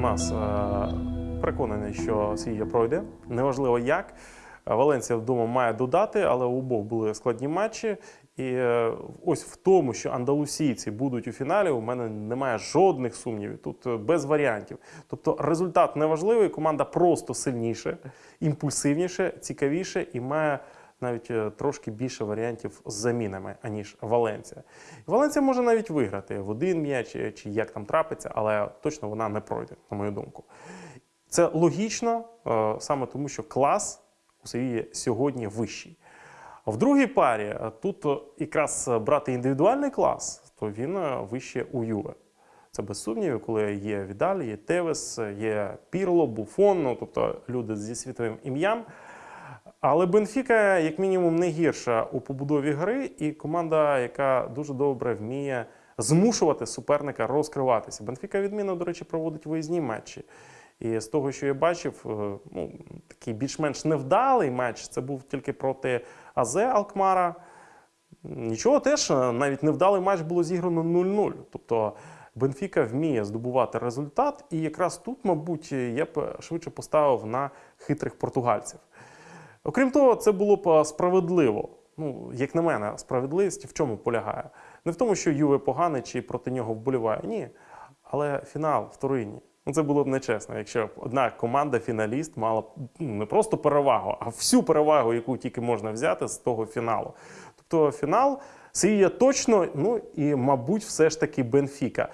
нас е, переконаний, що Сія пройде. Неважливо як. Валенсія вдома має додати, але у обох були складні матчі. І е, ось в тому, що андалусійці будуть у фіналі, у мене немає жодних сумнівів. Тут е, без варіантів. Тобто результат неважливий, команда просто сильніше, імпульсивніше, цікавіше і має навіть е, трошки більше варіантів з замінами, аніж Валенція. Валенція може навіть виграти в один м'яч е, чи як там трапиться, але точно вона не пройде, на мою думку. Це логічно, е, саме тому, що клас у Севії сьогодні вищий. В другій парі тут якраз брати індивідуальний клас, то він вище у Юве. Це без сумнівів, коли є Відаль, є Тевес, є Пірло, Буфон, ну, тобто люди зі світовим ім'ям. Але Бенфіка, як мінімум, не гірша у побудові гри, і команда, яка дуже добре вміє змушувати суперника розкриватися. Бенфіка відмінно, до речі, проводить виїзні матчі. І з того, що я бачив, е, ну, такий більш-менш невдалий матч. Це був тільки проти Азе Алкмара. Нічого теж, е, навіть невдалий матч було зіграно 0-0. Тобто Бенфіка вміє здобувати результат, і якраз тут, мабуть, я б швидше поставив на хитрих португальців. Окрім того, це було б справедливо. Ну, як на мене, справедливість в чому полягає? Не в тому, що Юве поганий чи проти нього вболіває. Ні. Але фінал вторинні. Ну, це було б нечесно, якщо б одна команда-фіналіст мала ну, не просто перевагу, а всю перевагу, яку тільки можна взяти з того фіналу. Тобто фінал Сія точно, ну і, мабуть, все ж таки Бенфіка.